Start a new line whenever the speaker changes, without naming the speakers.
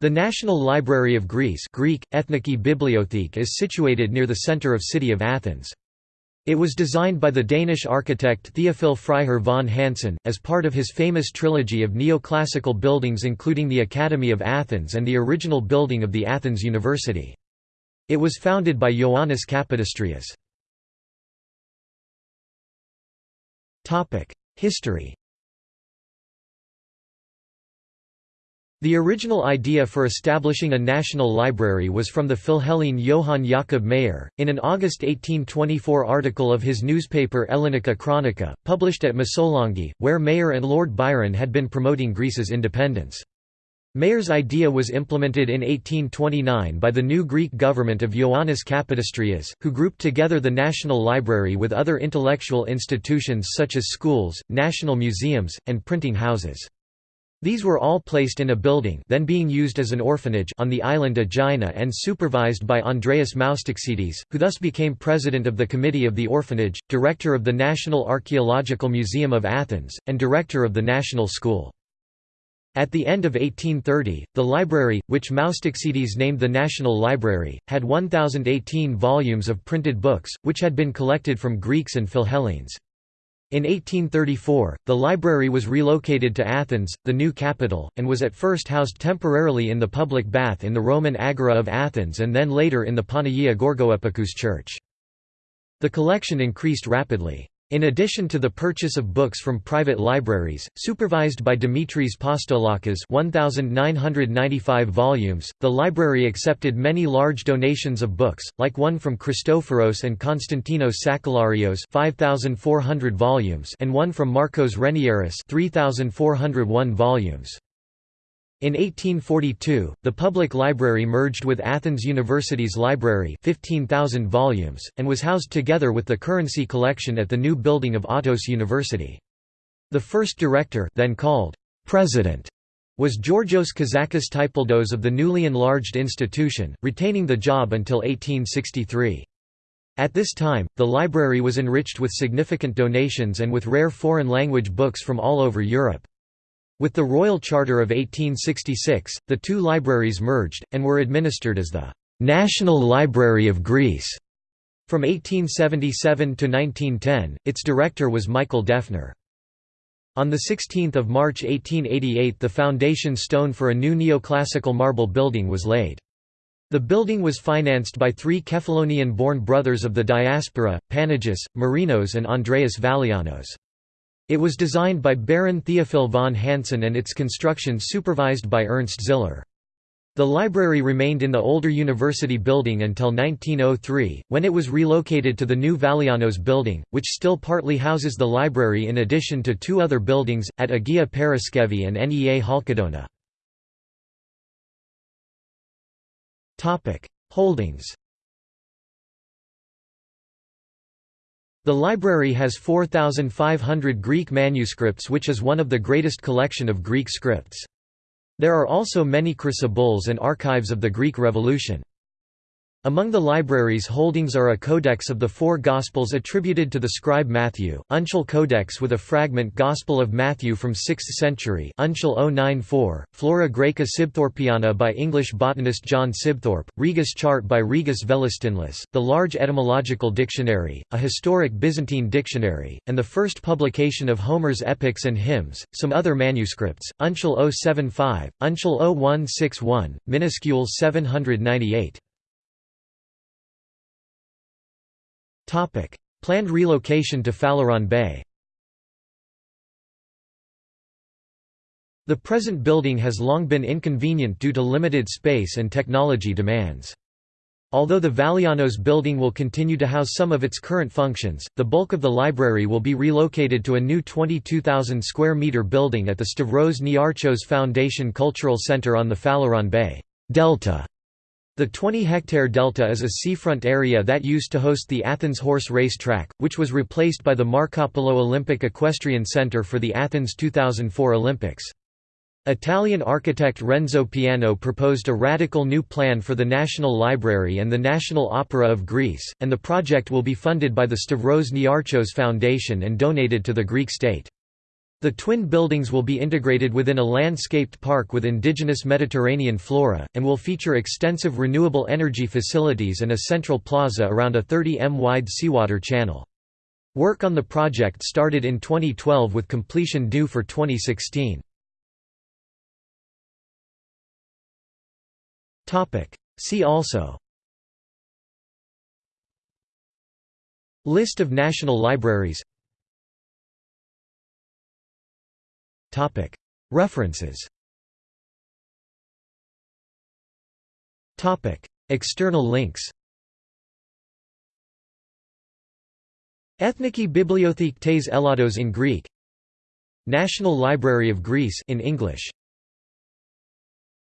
The National Library of Greece Greek, Ethniki Bibliothek is situated near the centre of city of Athens. It was designed by the Danish architect Theophil Freiherr von Hansen, as part of his famous trilogy of neoclassical buildings including the Academy of Athens and the original building of the Athens University. It was founded by Ioannis Kapodistrias. History The original idea for establishing a national library was from the Philhellene Johann Jakob Mayer, in an August 1824 article of his newspaper Ellenika Chronica, published at Missolonghi, where Mayer and Lord Byron had been promoting Greece's independence. Mayer's idea was implemented in 1829 by the new Greek government of Ioannis Kapodistrias, who grouped together the National Library with other intellectual institutions such as schools, national museums, and printing houses. These were all placed in a building then being used as an orphanage on the island Aegina and supervised by Andreas Moustaxides, who thus became president of the Committee of the Orphanage, director of the National Archaeological Museum of Athens, and director of the National School. At the end of 1830, the library, which Moustaxides named the National Library, had 1,018 volumes of printed books, which had been collected from Greeks and Philhellenes. In 1834, the library was relocated to Athens, the new capital, and was at first housed temporarily in the public bath in the Roman Agora of Athens and then later in the Panagia Gorgoepikous church. The collection increased rapidly. In addition to the purchase of books from private libraries, supervised by Dimitris Postolakas 1995 volumes, the library accepted many large donations of books, like one from Christophoros and Konstantinos Sakellarios 5400 volumes and one from Marcos Renieris 3401 volumes. In 1842, the public library merged with Athens University's library 15,000 volumes, and was housed together with the currency collection at the new building of Athens University. The first director then called president was Georgios Kozakis Typaldos of the newly enlarged institution, retaining the job until 1863. At this time, the library was enriched with significant donations and with rare foreign language books from all over Europe. With the Royal Charter of 1866, the two libraries merged, and were administered as the «National Library of Greece». From 1877 to 1910, its director was Michael Deffner. On 16 March 1888 the foundation stone for a new neoclassical marble building was laid. The building was financed by three Kephalonian-born brothers of the diaspora, Panagis, Marinos and Andreas Valianos. It was designed by Baron Theophil von Hansen and its construction supervised by Ernst Ziller. The library remained in the older university building until 1903, when it was relocated to the new Valianos building, which still partly houses the library in addition to two other buildings, at Agia Paraskevi and Nea Chalkidona. Holdings The library has 4,500 Greek manuscripts which is one of the greatest collection of Greek scripts. There are also many chrysobulls and archives of the Greek Revolution. Among the library's holdings are a codex of the four Gospels attributed to the scribe Matthew, Uncial Codex with a fragment Gospel of Matthew from 6th century Uncial 094, Flora Graeca Sibthorpiana by English botanist John Sibthorp, Rigas chart by Rigas Velestinlis, the large etymological dictionary, a historic Byzantine dictionary, and the first publication of Homer's epics and hymns, some other manuscripts, Uncial 075, Uncial 0161, minuscule 798. Planned relocation to Phaleron Bay. The present building has long been inconvenient due to limited space and technology demands. Although the Valianos building will continue to house some of its current functions, the bulk of the library will be relocated to a new 22,000 square meter building at the Stavros Niarchos Foundation Cultural Center on the Phaleron Bay Delta the 20-hectare delta is a seafront area that used to host the Athens horse race track, which was replaced by the Markopoulo Olympic Equestrian Center for the Athens 2004 Olympics. Italian architect Renzo Piano proposed a radical new plan for the National Library and the National Opera of Greece, and the project will be funded by the Stavros Niarchos Foundation and donated to the Greek state. The twin buildings will be integrated within a landscaped park with indigenous Mediterranean flora, and will feature extensive renewable energy facilities and a central plaza around a 30 m wide seawater channel. Work on the project started in 2012 with completion due for 2016. See also List of national libraries References. External links. Ethniki Bibliothèque tes Elados in Greek. National Library of Greece in English